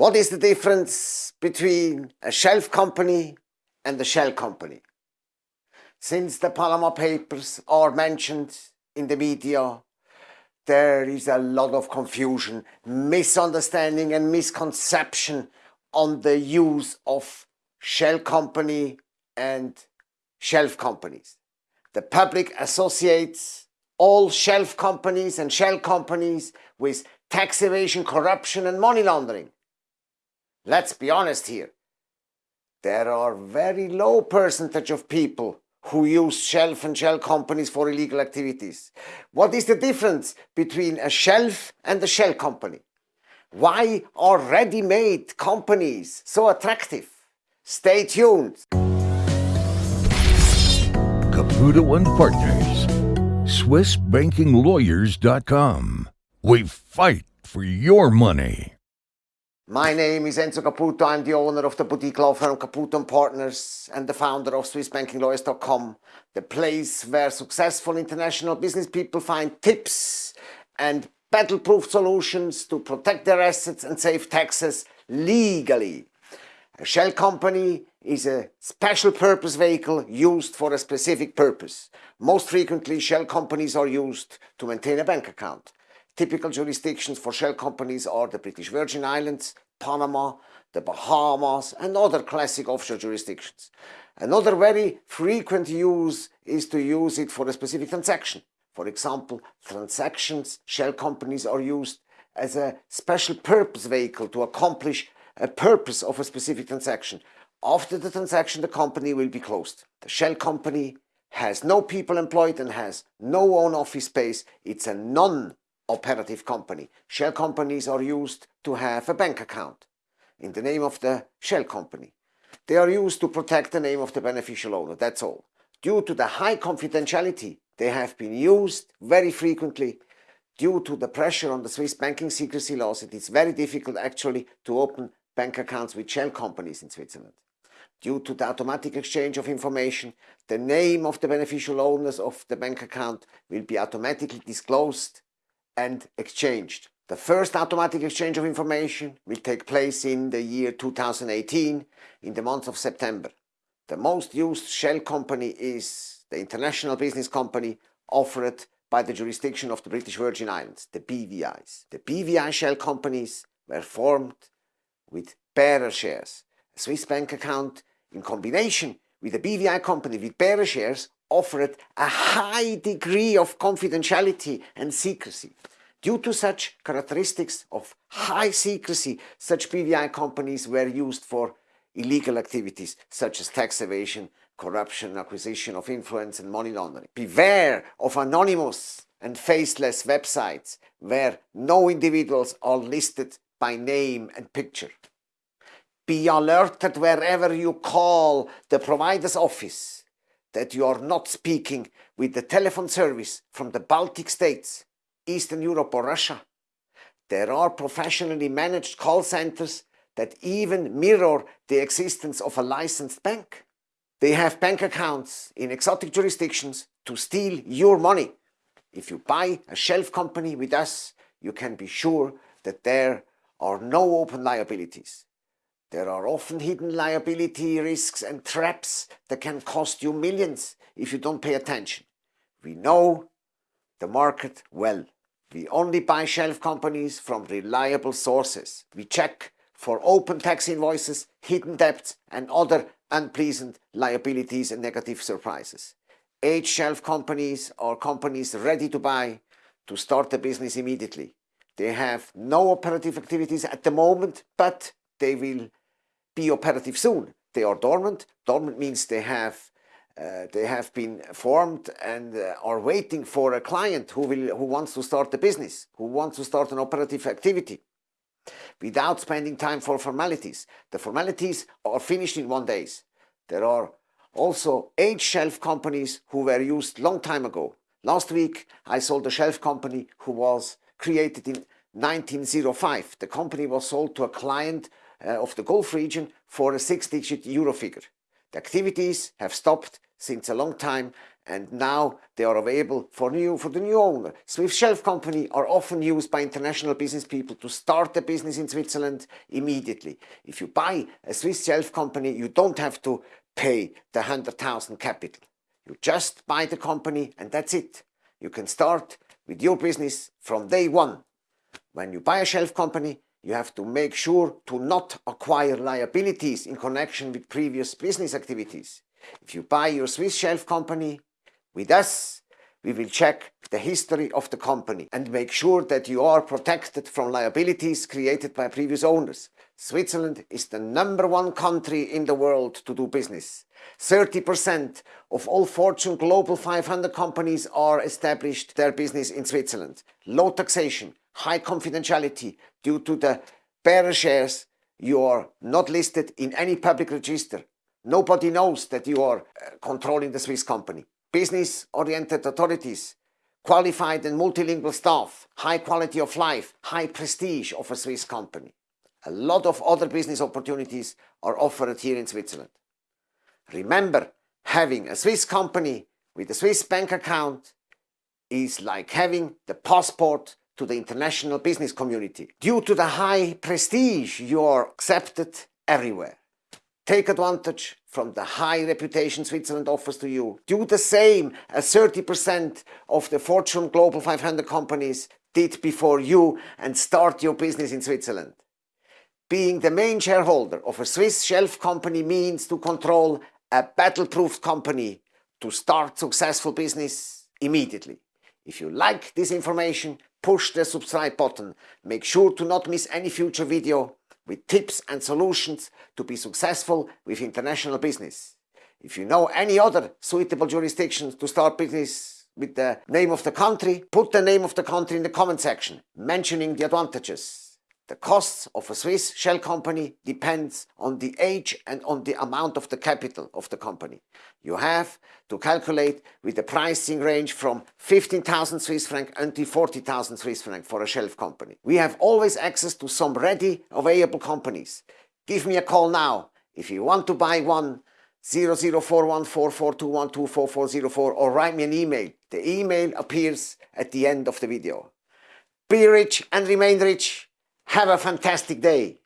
What is the difference between a shelf company and a shell company? Since the Panama Papers are mentioned in the media, there is a lot of confusion, misunderstanding and misconception on the use of shell company and shelf companies. The public associates all shelf companies and shell companies with tax evasion, corruption and money laundering. Let's be honest here. There are very low percentage of people who use shelf and shell companies for illegal activities. What is the difference between a shelf and a shell company? Why are ready-made companies so attractive? Stay tuned. Caputo and Partners. SwissBankingLawyers.com. We fight for your money. My name is Enzo Caputo. I'm the owner of the boutique law firm Caputo & Partners and the founder of SwissBankingLawyers.com, the place where successful international business people find tips and battle-proof solutions to protect their assets and save taxes legally. A shell company is a special purpose vehicle used for a specific purpose. Most frequently, shell companies are used to maintain a bank account. Typical jurisdictions for shell companies are the British Virgin Islands, Panama, the Bahamas and other classic offshore jurisdictions. Another very frequent use is to use it for a specific transaction. For example, transactions, shell companies are used as a special purpose vehicle to accomplish a purpose of a specific transaction. After the transaction, the company will be closed. The shell company has no people employed and has no own office space. It's a non operative company. Shell companies are used to have a bank account in the name of the shell company. They are used to protect the name of the beneficial owner, that's all. Due to the high confidentiality, they have been used very frequently. Due to the pressure on the Swiss banking secrecy laws, it is very difficult actually to open bank accounts with shell companies in Switzerland. Due to the automatic exchange of information, the name of the beneficial owners of the bank account will be automatically disclosed and exchanged. The first automatic exchange of information will take place in the year 2018 in the month of September. The most used shell company is the International Business Company offered by the jurisdiction of the British Virgin Islands, the BVIs. The BVI shell companies were formed with bearer shares. A Swiss bank account in combination with a BVI company with bearer shares offered a high degree of confidentiality and secrecy. Due to such characteristics of high secrecy, such BVI companies were used for illegal activities such as tax evasion, corruption, acquisition of influence and money laundering. Beware of anonymous and faceless websites where no individuals are listed by name and picture. Be alerted wherever you call the provider's office that you are not speaking with the telephone service from the Baltic states, Eastern Europe or Russia. There are professionally managed call centers that even mirror the existence of a licensed bank. They have bank accounts in exotic jurisdictions to steal your money. If you buy a shelf company with us, you can be sure that there are no open liabilities. There are often hidden liability risks and traps that can cost you millions if you don't pay attention. We know the market well. We only buy shelf companies from reliable sources. We check for open tax invoices, hidden debts and other unpleasant liabilities and negative surprises. Age shelf companies are companies ready to buy to start the business immediately. They have no operative activities at the moment, but they will be operative soon. They are dormant. Dormant means they have uh, they have been formed and uh, are waiting for a client who will who wants to start a business, who wants to start an operative activity without spending time for formalities. The formalities are finished in one days. There are also eight shelf companies who were used long time ago. Last week I sold a shelf company who was created in 1905. The company was sold to a client Eh, of the Gulf region for a six-digit euro figure. The activities have stopped since a long time and now they are available for new for the new owner. Swiss Shelf Company are often used by international business people to start a business in Switzerland immediately. If you buy a Swiss Shelf Company, you don't have to pay the 100,000 capital. You just buy the company and that's it. You can start with your business from day one. When you buy a shelf company, you have to make sure to not acquire liabilities in connection with previous business activities. If you buy your Swiss shelf company with us, we will check the history of the company and make sure that you are protected from liabilities created by previous owners. Switzerland is the number one country in the world to do business. 30% of all Fortune Global 500 companies are established their business in Switzerland. Low taxation, high confidentiality due to the bearer shares you are not listed in any public register. Nobody knows that you are uh, controlling the Swiss company. Business-oriented authorities, qualified and multilingual staff, high quality of life, high prestige of a Swiss company. A lot of other business opportunities are offered here in Switzerland. Remember, having a Swiss company with a Swiss bank account is like having the passport to the international business community. Due to the high prestige, you are accepted everywhere. Take advantage from the high reputation Switzerland offers to you. Do the same as 30% of the Fortune Global 500 companies did before you and start your business in Switzerland. Being the main shareholder of a Swiss shelf company means to control a battle-proof company to start successful business immediately. If you like this information, push the subscribe button. Make sure to not miss any future video with tips and solutions to be successful with international business. If you know any other suitable jurisdictions to start business with the name of the country, put the name of the country in the comment section, mentioning the advantages. The costs of a Swiss shell company depends on the age and on the amount of the capital of the company. You have to calculate with the pricing range from 15,000 Swiss franc until 40,000 Swiss franc for a shelf company. We have always access to some ready available companies. Give me a call now if you want to buy one 00414421244404 or write me an email. The email appears at the end of the video. Be rich and remain rich. Have a fantastic day.